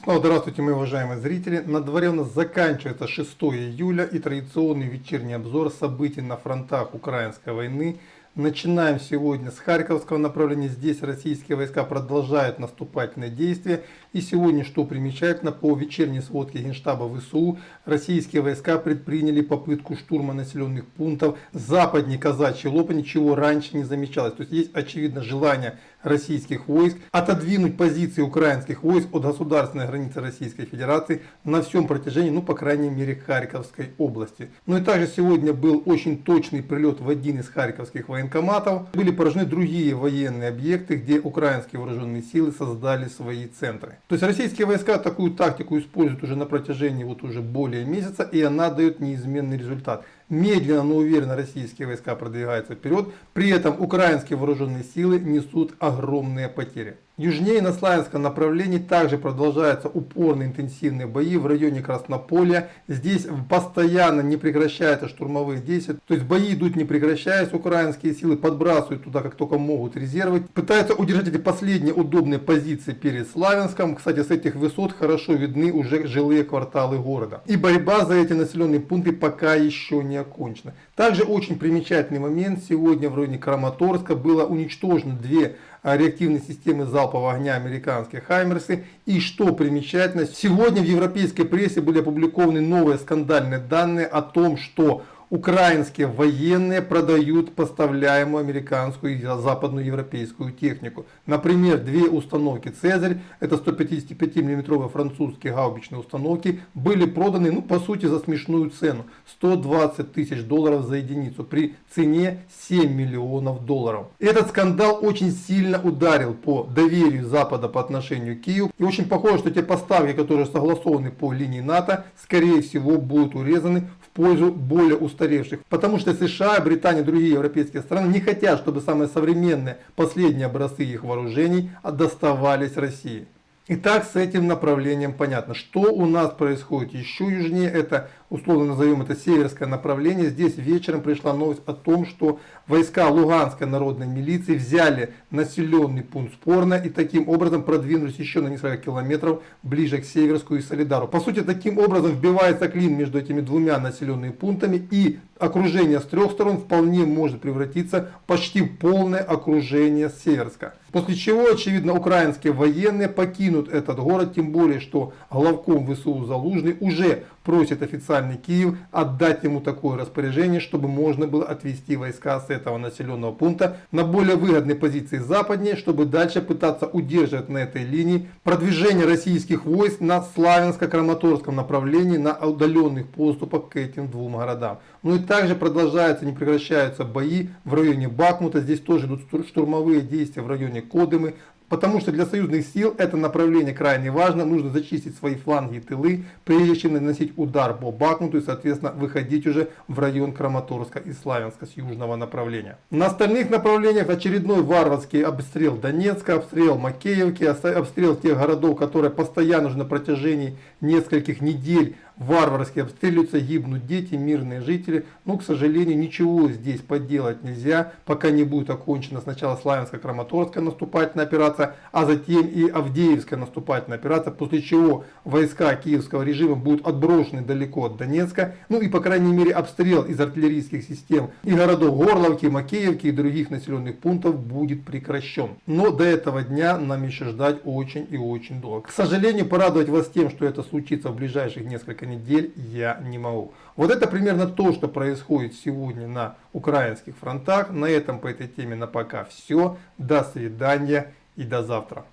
Снова здравствуйте, мои уважаемые зрители. На дворе у нас заканчивается 6 июля и традиционный вечерний обзор событий на фронтах украинской войны Начинаем сегодня с Харьковского направления. Здесь российские войска продолжают наступательные действия. И сегодня, что примечательно, по вечерней сводке Генштаба ВСУ, российские войска предприняли попытку штурма населенных пунктов западнее Казачьей Лопани, чего раньше не замечалось. То есть есть очевидно желание российских войск отодвинуть позиции украинских войск от государственной границы Российской Федерации на всем протяжении, ну по крайней мере, Харьковской области. Ну и также сегодня был очень точный прилет в один из харьковских военкоматов были поражены другие военные объекты, где украинские вооруженные силы создали свои центры. То есть российские войска такую тактику используют уже на протяжении вот уже более месяца, и она дает неизменный результат. Медленно, но уверенно российские войска продвигаются вперед, при этом украинские вооруженные силы несут огромные потери. Южнее на Славянском направлении также продолжаются упорные интенсивные бои в районе Краснополя. Здесь постоянно не прекращаются штурмовые действия. То есть бои идут не прекращаясь. Украинские силы подбрасывают туда как только могут резервы. Пытаются удержать эти последние удобные позиции перед Славянском. Кстати, с этих высот хорошо видны уже жилые кварталы города. И борьба за эти населенные пункты пока еще не окончена. Также очень примечательный момент. Сегодня в районе Краматорска было уничтожено две реактивной системы залпового огня американские Хаймерсы. И что примечательно, сегодня в европейской прессе были опубликованы новые скандальные данные о том, что украинские военные продают поставляемую американскую и западную европейскую технику. Например, две установки «Цезарь», это 155 мм французские гаубичные установки, были проданы, ну, по сути, за смешную цену. 120 тысяч долларов за единицу при цене 7 миллионов долларов. Этот скандал очень сильно ударил по доверию Запада по отношению к Киеву. И очень похоже, что те поставки, которые согласованы по линии НАТО, скорее всего будут урезаны пользу более устаревших. Потому что США, Британия и другие европейские страны не хотят, чтобы самые современные последние образцы их вооружений доставались России. Итак, с этим направлением понятно. Что у нас происходит еще южнее, это условно назовем это северское направление. Здесь вечером пришла новость о том, что войска Луганской народной милиции взяли населенный пункт Спорно и таким образом продвинулись еще на несколько километров ближе к Северску и Солидару. По сути, таким образом вбивается клин между этими двумя населенными пунктами и окружение с трех сторон вполне может превратиться почти в полное окружение Северска. После чего, очевидно, украинские военные покинут этот город, тем более, что главком ВСУ Залужный уже просит официальный Киев отдать ему такое распоряжение, чтобы можно было отвести войска с этого населенного пункта на более выгодные позиции западнее, чтобы дальше пытаться удерживать на этой линии продвижение российских войск на Славянско-Краматорском направлении на удаленных поступах к этим двум городам. Ну и также продолжаются, не прекращаются бои в районе Бахмута, здесь тоже идут штурмовые действия в районе Кодымы, Потому что для союзных сил это направление крайне важно. Нужно зачистить свои фланги и тылы, прежде чем наносить удар по Бахмуту и, соответственно, выходить уже в район Краматорска и Славянска с южного направления. На остальных направлениях очередной варварский обстрел Донецка, обстрел Макеевки, обстрел тех городов, которые постоянно уже на протяжении нескольких недель варварски обстреливаются, гибнут дети, мирные жители. Но, к сожалению, ничего здесь поделать нельзя, пока не будет окончена сначала Славянско-Краматорская наступательная операция, а затем и Авдеевская наступательная операция, после чего войска киевского режима будут отброшены далеко от Донецка. Ну и, по крайней мере, обстрел из артиллерийских систем и городов Горловки, Макеевки и других населенных пунктов будет прекращен. Но до этого дня нам еще ждать очень и очень долго. К сожалению, порадовать вас тем, что это случится в ближайших несколько недель я не могу. Вот это примерно то, что происходит сегодня на украинских фронтах. На этом по этой теме на пока все. До свидания и до завтра.